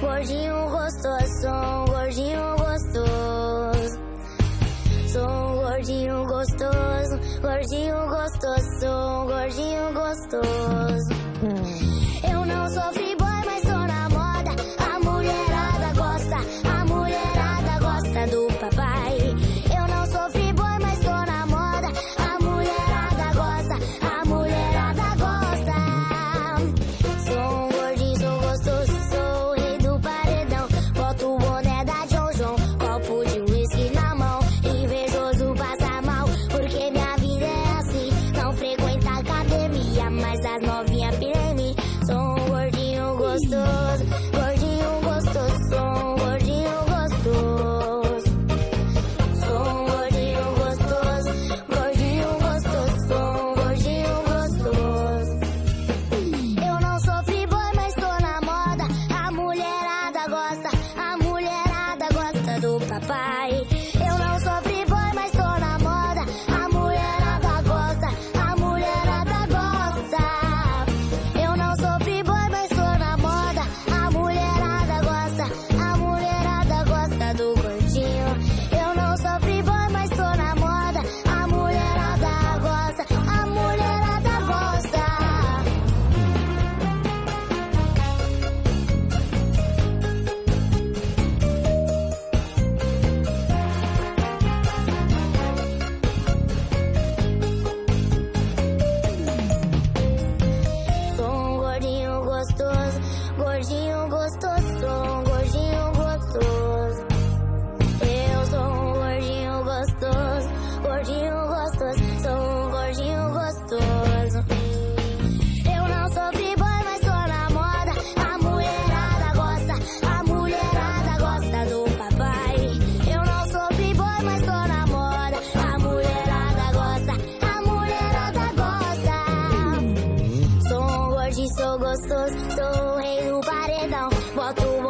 Gordinho gostoso, sou um gordinho gostoso. Sou um gordinho gostoso, gordinho gostoso, sou um gordinho gostoso. Hum. Eu não sofri cosas gostoso, sou o rei do paredão. Bota o